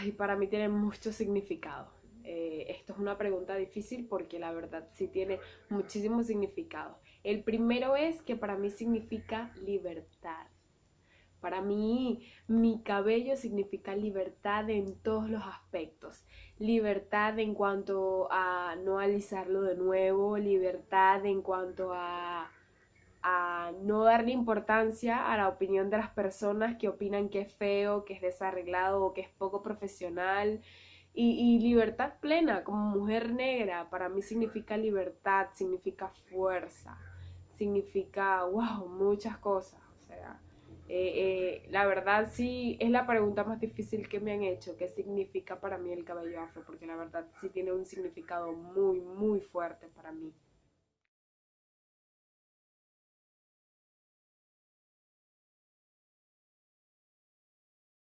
Ay, para mí tiene mucho significado. Eh, esto es una pregunta difícil porque la verdad sí tiene muchísimo significado. El primero es que para mí significa libertad. Para mí, mi cabello significa libertad en todos los aspectos. Libertad en cuanto a no alisarlo de nuevo, libertad en cuanto a, no darle importancia a la opinión de las personas que opinan que es feo, que es desarreglado o que es poco profesional. Y, y, libertad plena como mujer negra para mí significa libertad, significa fuerza, significa, wow, muchas cosas. O sea, eh, eh, la verdad sí es la pregunta más difícil que me han hecho, ¿qué significa para mí el cabello afro? Porque la verdad sí tiene un significado muy, muy fuerte para mí.